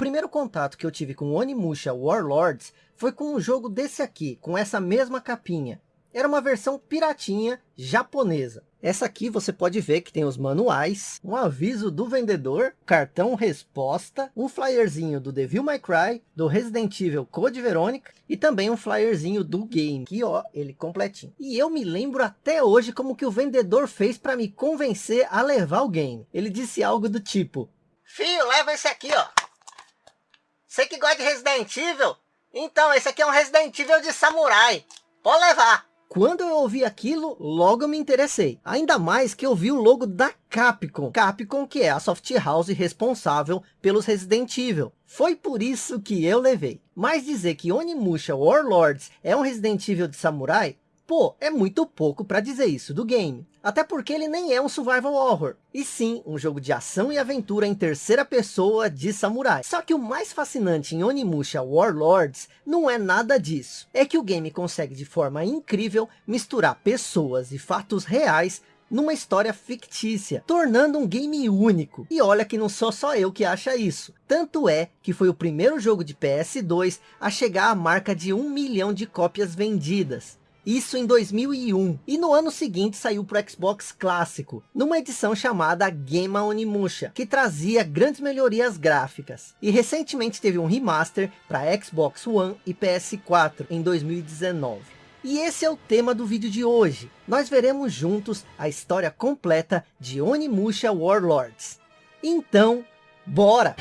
primeiro contato que eu tive com Onimusha Warlords foi com um jogo desse aqui, com essa mesma capinha. Era uma versão piratinha japonesa. Essa aqui você pode ver que tem os manuais, um aviso do vendedor, cartão resposta, um flyerzinho do Devil May Cry, do Resident Evil Code Verônica e também um flyerzinho do game, que ó, ele completinho. E eu me lembro até hoje como que o vendedor fez para me convencer a levar o game. Ele disse algo do tipo, Filho, leva esse aqui ó. Você que gosta de Resident Evil? Então, esse aqui é um Resident Evil de samurai. Pode levar. Quando eu ouvi aquilo, logo me interessei. Ainda mais que eu vi o logo da Capcom. Capcom que é a soft house responsável pelos Resident Evil. Foi por isso que eu levei. Mas dizer que Onimusha Warlords é um Resident Evil de samurai, pô, é muito pouco para dizer isso do game. Até porque ele nem é um survival horror, e sim um jogo de ação e aventura em terceira pessoa de samurai. Só que o mais fascinante em Onimusha Warlords não é nada disso. É que o game consegue de forma incrível misturar pessoas e fatos reais numa história fictícia, tornando um game único. E olha que não sou só eu que acha isso. Tanto é que foi o primeiro jogo de PS2 a chegar à marca de um milhão de cópias vendidas. Isso em 2001. E no ano seguinte saiu para o Xbox clássico, numa edição chamada Game Onimusha, que trazia grandes melhorias gráficas. E recentemente teve um remaster para Xbox One e PS4 em 2019. E esse é o tema do vídeo de hoje. Nós veremos juntos a história completa de Onimusha Warlords. Então, bora!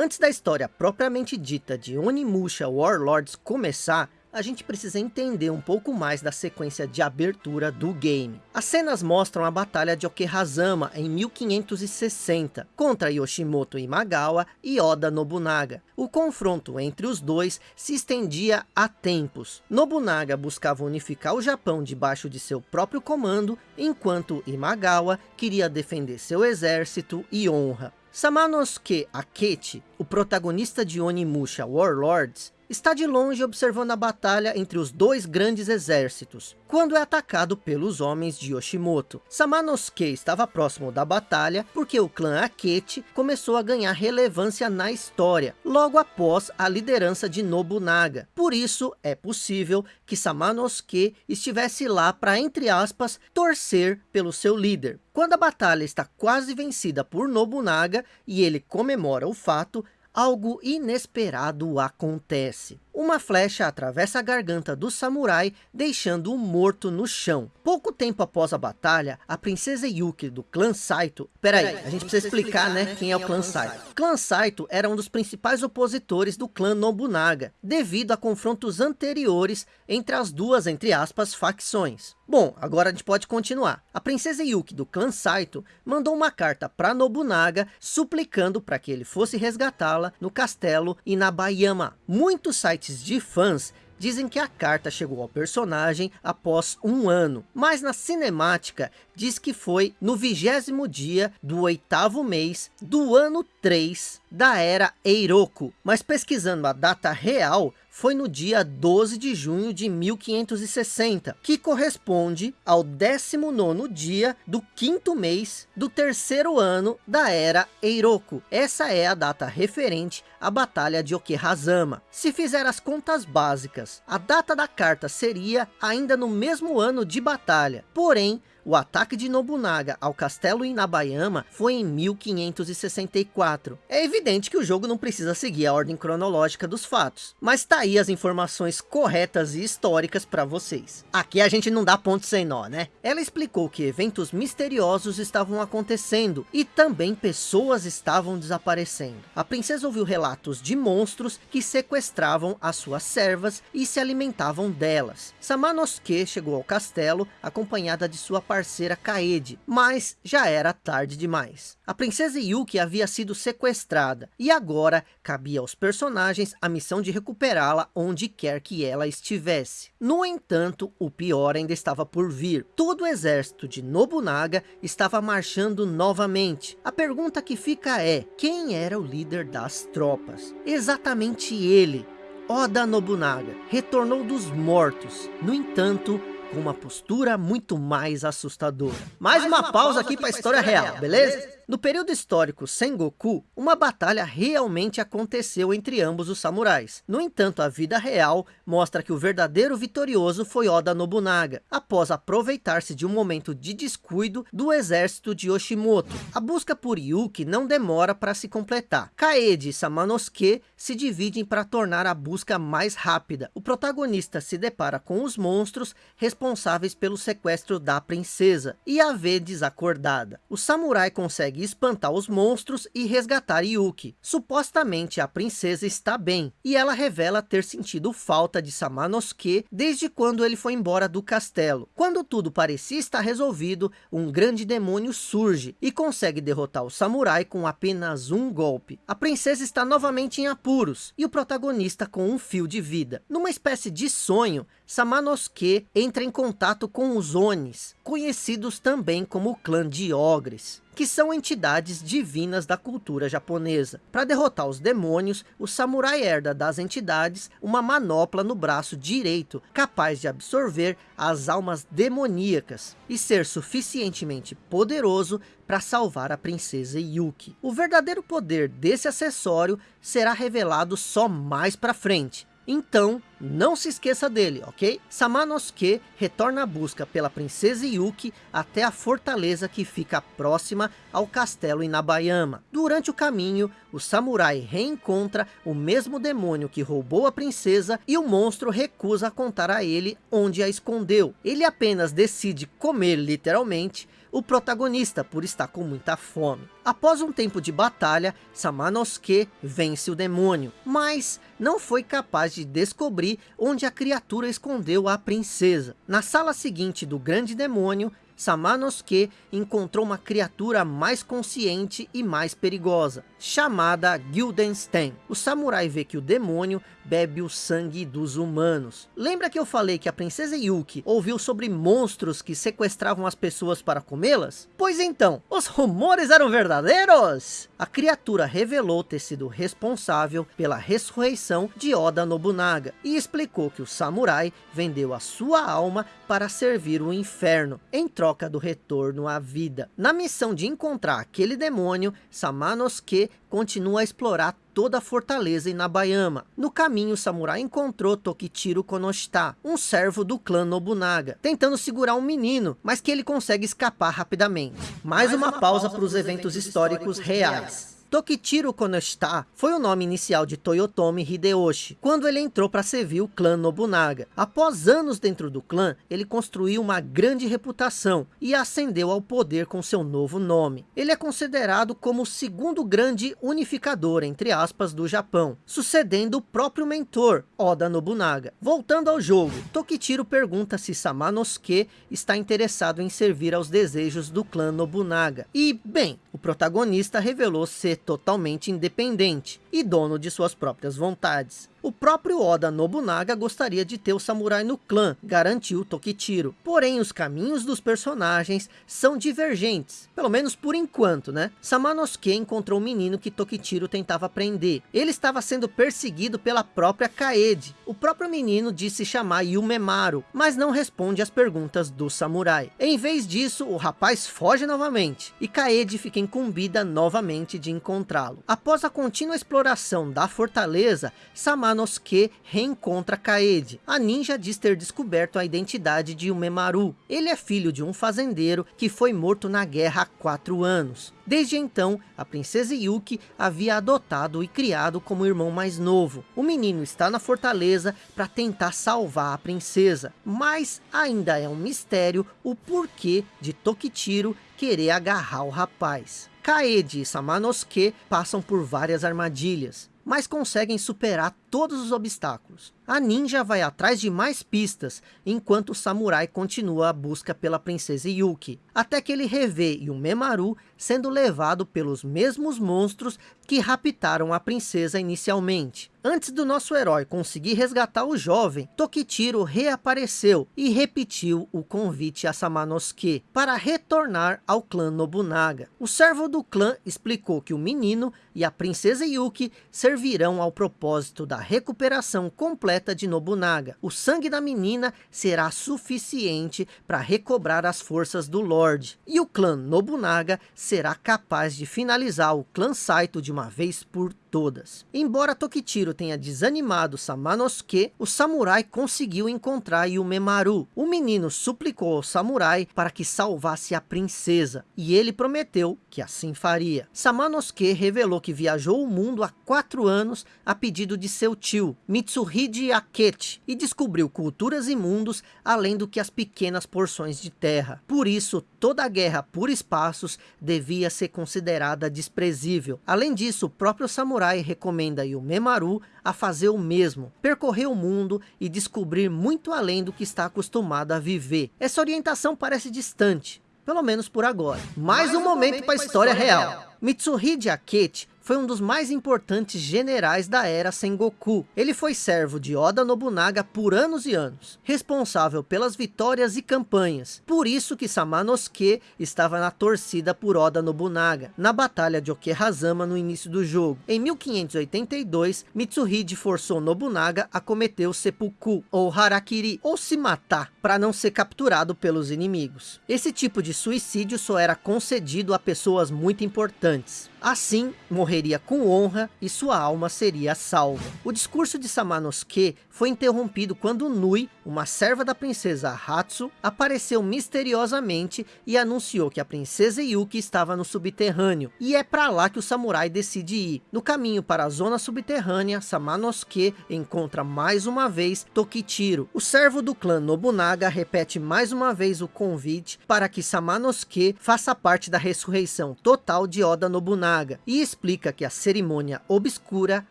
Antes da história propriamente dita de Onimusha Warlords começar, a gente precisa entender um pouco mais da sequência de abertura do game. As cenas mostram a batalha de Okehazama em 1560, contra Yoshimoto Imagawa e Oda Nobunaga. O confronto entre os dois se estendia há tempos. Nobunaga buscava unificar o Japão debaixo de seu próprio comando, enquanto Imagawa queria defender seu exército e honra. Samanosuke Akechi, o protagonista de Onimusha Warlords, está de longe observando a batalha entre os dois grandes exércitos, quando é atacado pelos homens de Yoshimoto. Samanosuke estava próximo da batalha porque o clã Akechi começou a ganhar relevância na história, logo após a liderança de Nobunaga. Por isso, é possível que Samanosuke estivesse lá para, entre aspas, torcer pelo seu líder. Quando a batalha está quase vencida por Nobunaga e ele comemora o fato, algo inesperado acontece. Uma flecha atravessa a garganta do samurai, deixando-o morto no chão. Pouco tempo após a batalha, a princesa Yuki do clã Saito... Peraí, a gente precisa explicar, né, quem é o clã Saito. Clã Saito era um dos principais opositores do clã Nobunaga, devido a confrontos anteriores entre as duas, entre aspas, facções. Bom, agora a gente pode continuar. A princesa Yuki do clã Saito mandou uma carta para Nobunaga, suplicando para que ele fosse resgatá-la no castelo Inabayama. Muitos sites sites de fãs dizem que a carta chegou ao personagem após um ano, mas na cinemática diz que foi no vigésimo dia do oitavo mês do ano 3 da era Eiroku, mas pesquisando a data real, foi no dia 12 de junho de 1560, que corresponde ao 19º dia do quinto mês do terceiro ano da Era Eiroku. Essa é a data referente à Batalha de Okehazama. Se fizer as contas básicas, a data da carta seria ainda no mesmo ano de batalha, porém o ataque de Nobunaga ao castelo Inabayama foi em 1564. É evidente que o jogo não precisa seguir a ordem cronológica dos fatos, mas tá aí as informações corretas e históricas para vocês. Aqui a gente não dá ponto sem nó, né? Ela explicou que eventos misteriosos estavam acontecendo e também pessoas estavam desaparecendo. A princesa ouviu relatos de monstros que sequestravam as suas servas e se alimentavam delas. Samanosuke chegou ao castelo acompanhada de sua parceira parceira Kaede, mas já era tarde demais. A princesa Yuki havia sido sequestrada e agora cabia aos personagens a missão de recuperá-la onde quer que ela estivesse. No entanto, o pior ainda estava por vir. Todo o exército de Nobunaga estava marchando novamente. A pergunta que fica é, quem era o líder das tropas? Exatamente ele, Oda Nobunaga, retornou dos mortos. No entanto, com uma postura muito mais assustadora. Mais uma pausa aqui para a história real, beleza? No período histórico Sengoku, uma batalha realmente aconteceu entre ambos os samurais. No entanto, a vida real mostra que o verdadeiro vitorioso foi Oda Nobunaga, após aproveitar-se de um momento de descuido do exército de Yoshimoto. A busca por Yuki não demora para se completar. Kaede e Samanosuke se dividem para tornar a busca mais rápida. O protagonista se depara com os monstros responsáveis pelo sequestro da princesa e a vê desacordada. O samurai consegue espantar os monstros e resgatar Yuki. Supostamente a princesa está bem, e ela revela ter sentido falta de Samanosuke desde quando ele foi embora do castelo. Quando tudo parecia estar resolvido, um grande demônio surge e consegue derrotar o samurai com apenas um golpe. A princesa está novamente em apuros, e o protagonista com um fio de vida. Numa espécie de sonho, Samanosuke entra em contato com os Onis, conhecidos também como o clã de Ogres que são entidades divinas da cultura japonesa. Para derrotar os demônios, o samurai herda das entidades uma manopla no braço direito, capaz de absorver as almas demoníacas e ser suficientemente poderoso para salvar a princesa Yuki. O verdadeiro poder desse acessório será revelado só mais para frente, então, não se esqueça dele, ok? Samanosuke retorna a busca pela princesa Yuki até a fortaleza que fica próxima ao castelo Inabayama. Durante o caminho, o samurai reencontra o mesmo demônio que roubou a princesa e o monstro recusa contar a ele onde a escondeu. Ele apenas decide comer literalmente o protagonista por estar com muita fome. Após um tempo de batalha, Samanosuke vence o demônio, mas não foi capaz de descobrir onde a criatura escondeu a princesa. Na sala seguinte do grande demônio, Samanosuke encontrou uma criatura mais consciente e mais perigosa, chamada Guildenstern. O samurai vê que o demônio bebe o sangue dos humanos. Lembra que eu falei que a princesa Yuki ouviu sobre monstros que sequestravam as pessoas para comê-las? Pois então, os rumores eram verdadeiros! A criatura revelou ter sido responsável pela ressurreição de Oda Nobunaga e explicou que o samurai vendeu a sua alma para servir o inferno, em troca do retorno à vida. Na missão de encontrar aquele demônio, Samanosuke continua a explorar toda a fortaleza em Nabayama. No caminho, o samurai encontrou Tokichiro Konoshita, um servo do clã Nobunaga, tentando segurar um menino, mas que ele consegue escapar rapidamente. Mais, Mais uma, uma, pausa para os eventos históricos, históricos reais. reais. Tokichiro Konoshita foi o nome inicial de Toyotomi Hideyoshi, quando ele entrou para servir o clã Nobunaga. Após anos dentro do clã, ele construiu uma grande reputação e ascendeu ao poder com seu novo nome. Ele é considerado como o segundo grande unificador, entre aspas, do Japão, sucedendo o próprio mentor, Oda Nobunaga. Voltando ao jogo, Tokichiro pergunta se Samanosuke está interessado em servir aos desejos do clã Nobunaga. E, bem, o protagonista revelou ser totalmente independente e dono de suas próprias vontades. O próprio Oda Nobunaga gostaria de ter o samurai no clã, garantiu Tokichiro. Porém, os caminhos dos personagens são divergentes, pelo menos por enquanto, né? Samanosuke encontrou o menino que Tokichiro tentava prender. Ele estava sendo perseguido pela própria Kaede. O próprio menino disse chamar Yumemaru, mas não responde às perguntas do samurai. Em vez disso, o rapaz foge novamente, e Kaede fica incumbida novamente de encontrá-lo. Após a contínua exploração da fortaleza, Samanosuke Samanosuke reencontra Kaede. A ninja diz ter descoberto a identidade de Umemaru. Ele é filho de um fazendeiro que foi morto na guerra há quatro anos. Desde então, a princesa Yuki havia adotado e criado como irmão mais novo. O menino está na fortaleza para tentar salvar a princesa, mas ainda é um mistério o porquê de Tokichiro querer agarrar o rapaz. Kaede e Samanosuke passam por várias armadilhas mas conseguem superar todos os obstáculos. A ninja vai atrás de mais pistas, enquanto o samurai continua a busca pela princesa Yuki, até que ele revê Yumemaru sendo levado pelos mesmos monstros que raptaram a princesa inicialmente. Antes do nosso herói conseguir resgatar o jovem, Tokichiro reapareceu e repetiu o convite a Samanosuke para retornar ao clã Nobunaga. O servo do clã explicou que o menino e a princesa Yuki servirão ao propósito da recuperação completa de Nobunaga. O sangue da menina será suficiente para recobrar as forças do Lorde. E o clã Nobunaga será capaz de finalizar o clã Saito de uma vez por todas. Embora Tokichiro tenha desanimado Samanosuke, o samurai conseguiu encontrar Yumemaru. O menino suplicou ao samurai para que salvasse a princesa, e ele prometeu que assim faria. Samanosuke revelou que viajou o mundo há quatro anos a pedido de seu tio, Mitsuhide Akechi, e descobriu culturas e mundos além do que as pequenas porções de terra. Por isso, toda a guerra por espaços devia ser considerada desprezível. Além disso, o próprio samurai samurai recomenda Yumemaru a fazer o mesmo, percorrer o mundo e descobrir muito além do que está acostumado a viver. Essa orientação parece distante, pelo menos por agora. Mais, Mais um, um momento para a história, história real. real. Mitsuhide Akechi foi um dos mais importantes generais da era Sengoku. Ele foi servo de Oda Nobunaga por anos e anos, responsável pelas vitórias e campanhas. Por isso que Samanosuke estava na torcida por Oda Nobunaga, na batalha de Okehazama no início do jogo. Em 1582, Mitsuhide forçou Nobunaga a cometer o seppuku, ou harakiri, ou se matar, para não ser capturado pelos inimigos. Esse tipo de suicídio só era concedido a pessoas muito importantes. Assim, morreria com honra e sua alma seria salva. O discurso de Samanosuke foi interrompido quando Nui, uma serva da princesa Hatsu, apareceu misteriosamente e anunciou que a princesa Yuki estava no subterrâneo. E é para lá que o samurai decide ir. No caminho para a zona subterrânea, Samanosuke encontra mais uma vez Tokichiro. O servo do clã Nobunaga repete mais uma vez o convite para que Samanosuke faça parte da ressurreição total de Oda Nobunaga E explica que a cerimônia obscura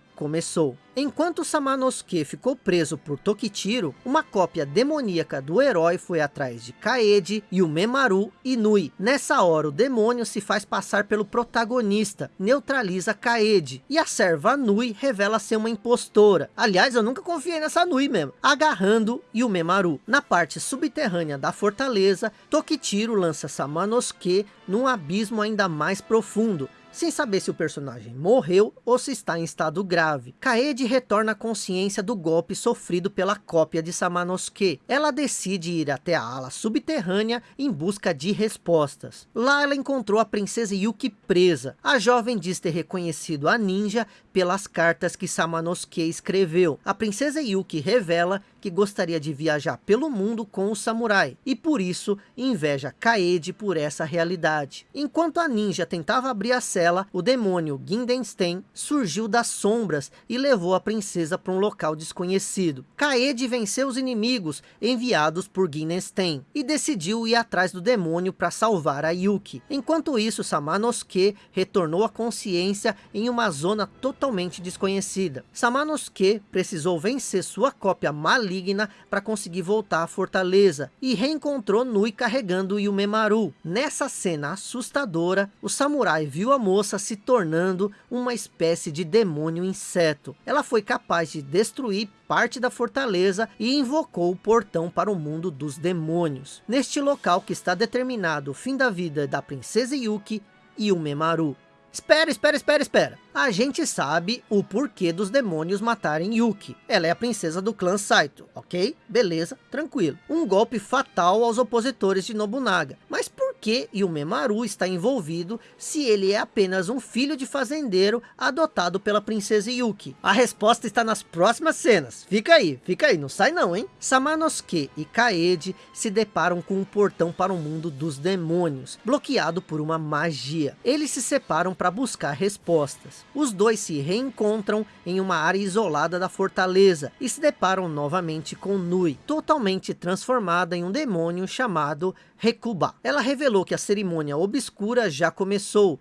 começou. Enquanto Samanosuke ficou preso por Tokichiro, uma cópia demoníaca do herói foi atrás de Kaede, Yumemaru e Nui. Nessa hora o demônio se faz passar pelo protagonista, neutraliza Kaede, e a serva Nui revela ser uma impostora. Aliás, eu nunca confiei nessa Nui mesmo. Agarrando Yumemaru. Na parte subterrânea da fortaleza, Tokichiro lança Samanosuke num abismo ainda mais profundo, sem saber se o personagem morreu ou se está em estado grave. Kaede retorna à consciência do golpe sofrido pela cópia de Samanosuke. Ela decide ir até a ala subterrânea em busca de respostas. Lá ela encontrou a princesa Yuki presa. A jovem diz ter reconhecido a ninja pelas cartas que Samanosuke escreveu. A princesa Yuki revela que gostaria de viajar pelo mundo com o samurai, e por isso inveja Kaede por essa realidade. Enquanto a ninja tentava abrir a cela, o demônio Gindenstein surgiu das sombras e levou a princesa para um local desconhecido. Kaede venceu os inimigos enviados por Gindenstein e decidiu ir atrás do demônio para salvar a Yuki. Enquanto isso, Samanosuke retornou à consciência em uma zona totalmente desconhecida. Samanosuke precisou vencer sua cópia maligna para conseguir voltar à fortaleza e reencontrou Nui carregando Yumemaru. Nessa cena assustadora, o samurai viu a moça se tornando uma espécie de demônio inseto. Ela foi capaz de destruir parte da fortaleza e invocou o portão para o mundo dos demônios. Neste local que está determinado o fim da vida da princesa Yuki e o Memaru. Espera, espera, espera, espera a gente sabe o porquê dos demônios matarem Yuki. Ela é a princesa do clã Saito, ok? Beleza, tranquilo. Um golpe fatal aos opositores de Nobunaga. Mas por que Yumemaru está envolvido se ele é apenas um filho de fazendeiro adotado pela princesa Yuki? A resposta está nas próximas cenas. Fica aí, fica aí, não sai não, hein? Samanosuke e Kaede se deparam com um portão para o mundo dos demônios, bloqueado por uma magia. Eles se separam para buscar respostas os dois se reencontram em uma área isolada da fortaleza e se deparam novamente com Nui, totalmente transformada em um demônio chamado Rekuba. Ela revelou que a cerimônia obscura já começou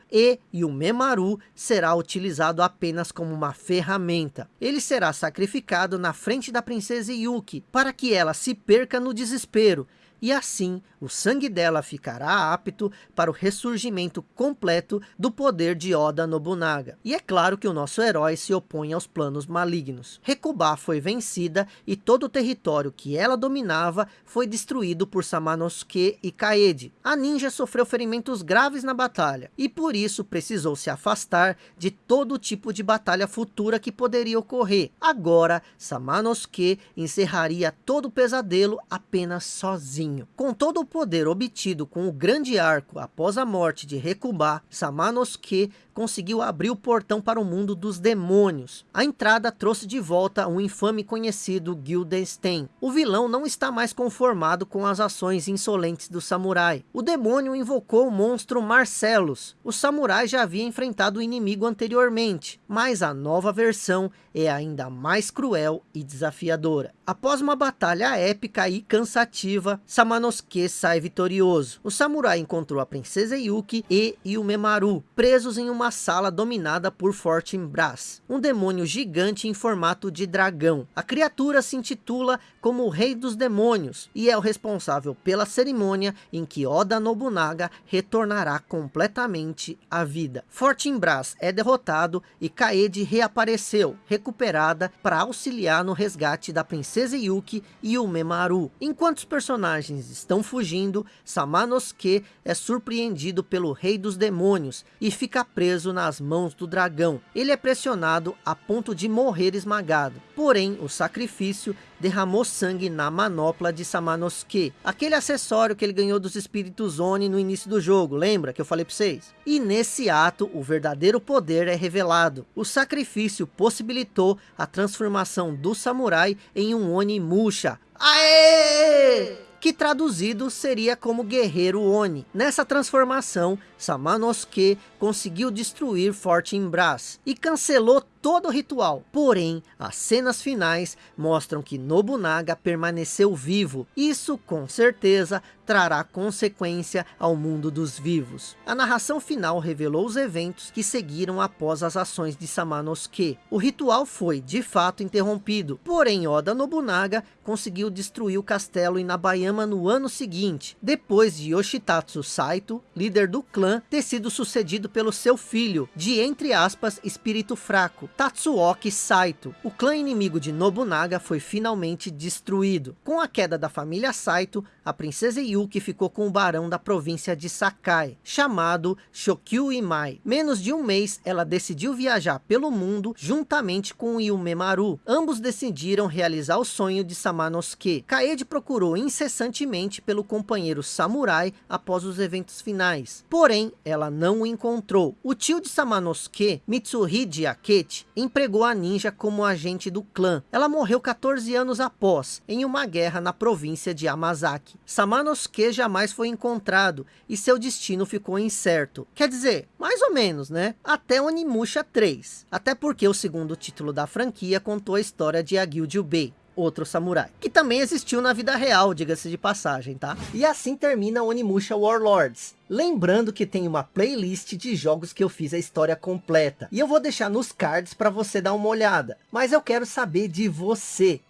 e o Memaru será utilizado apenas como uma ferramenta. Ele será sacrificado na frente da princesa Yuki para que ela se perca no desespero e assim o sangue dela ficará apto para o ressurgimento completo do poder de Oda Nobunaga. E é claro que o nosso herói se opõe aos planos malignos. Rekubá foi vencida e todo o território que ela dominava foi destruído por Samanosuke e Kaede. A ninja sofreu ferimentos graves na batalha e por isso precisou se afastar de todo tipo de batalha futura que poderia ocorrer. Agora, Samanosuke encerraria todo o pesadelo apenas sozinho. Com todo o poder obtido com o grande arco após a morte de Rekubá, Samanosuke conseguiu abrir o portão para o mundo dos demônios. A entrada trouxe de volta um infame conhecido Gildenstein. O vilão não está mais conformado com as ações insolentes do samurai. O demônio invocou o monstro Marcellus. O samurai já havia enfrentado o inimigo anteriormente, mas a nova versão é ainda mais cruel e desafiadora. Após uma batalha épica e cansativa, Samanosuke sai vitorioso. O samurai encontrou a princesa Yuki e Yumemaru, presos em uma sala dominada por Fortune Brass, um demônio gigante em formato de dragão. A criatura se intitula como o Rei dos Demônios e é o responsável pela cerimônia em que Oda Nobunaga retornará completamente à vida. Fortune Brass é derrotado e Kaede reapareceu, recuperada para auxiliar no resgate da princesa Yuki e o Memaru. Enquanto os personagens estão fugindo, Samanosuke é surpreendido pelo Rei dos Demônios e fica preso nas mãos do dragão. Ele é pressionado a ponto de morrer esmagado. Porém, o sacrifício derramou sangue na manopla de Samanosuke, aquele acessório que ele ganhou dos espíritos Oni no início do jogo, lembra que eu falei para vocês? E nesse ato, o verdadeiro poder é revelado. O sacrifício possibilitou a transformação do samurai em um Oni Musha. Aê! que traduzido seria como guerreiro Oni. Nessa transformação, Samanosuke conseguiu destruir Fortune Brass e cancelou todo o ritual. Porém, as cenas finais mostram que Nobunaga permaneceu vivo. Isso, com certeza, trará consequência ao mundo dos vivos. A narração final revelou os eventos que seguiram após as ações de Samanosuke. O ritual foi, de fato, interrompido. Porém, Oda Nobunaga conseguiu destruir o castelo Inabayama no ano seguinte, depois de Yoshitatsu Saito, líder do clã, ter sido sucedido pelo seu filho, de entre aspas, espírito fraco, Tatsuoki Saito. O clã inimigo de Nobunaga foi finalmente destruído. Com a queda da família Saito, a princesa Yuki ficou com o barão da província de Sakai, chamado Shokyu Imai. Menos de um mês, ela decidiu viajar pelo mundo juntamente com Yumemaru. Ambos decidiram realizar o sonho de Samanosuke. Kaede procurou incessantemente pelo companheiro samurai após os eventos finais. Porém, ela não o encontrou. O tio de Samanosuke, Mitsuhide Akechi, empregou a ninja como agente do clã. Ela morreu 14 anos após, em uma guerra na província de Amazaki. Samanosuke jamais foi encontrado e seu destino ficou incerto. Quer dizer, mais ou menos, né? Até Onimusha 3. Até porque o segundo título da franquia contou a história de Agil Jubei outro samurai, que também existiu na vida real, diga-se de passagem, tá? E assim termina Onimusha Warlords. Lembrando que tem uma playlist de jogos que eu fiz a história completa. E eu vou deixar nos cards para você dar uma olhada. Mas eu quero saber de você.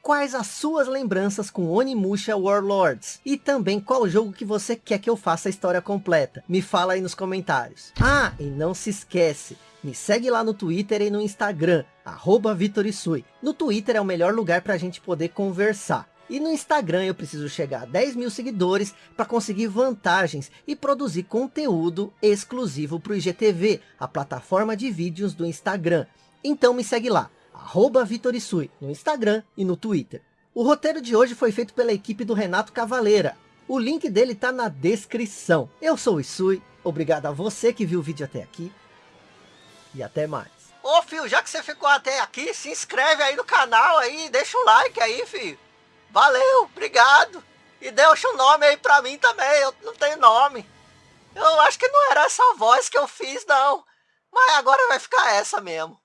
Quais as suas lembranças com Onimusha Warlords? E também qual jogo que você quer que eu faça a história completa? Me fala aí nos comentários. Ah, e não se esquece, me segue lá no Twitter e no Instagram, arroba Vitorisui. No Twitter é o melhor lugar para a gente poder conversar. E no Instagram eu preciso chegar a 10 mil seguidores para conseguir vantagens e produzir conteúdo exclusivo para o IGTV, a plataforma de vídeos do Instagram. Então me segue lá, arroba Vitorisui, no Instagram e no Twitter. O roteiro de hoje foi feito pela equipe do Renato Cavaleira. O link dele está na descrição. Eu sou o Isui, obrigado a você que viu o vídeo até aqui e até mais. Ô, filho, já que você ficou até aqui, se inscreve aí no canal aí, deixa o like aí, filho. Valeu, obrigado. E deixa o um nome aí pra mim também, eu não tenho nome. Eu acho que não era essa voz que eu fiz, não. Mas agora vai ficar essa mesmo.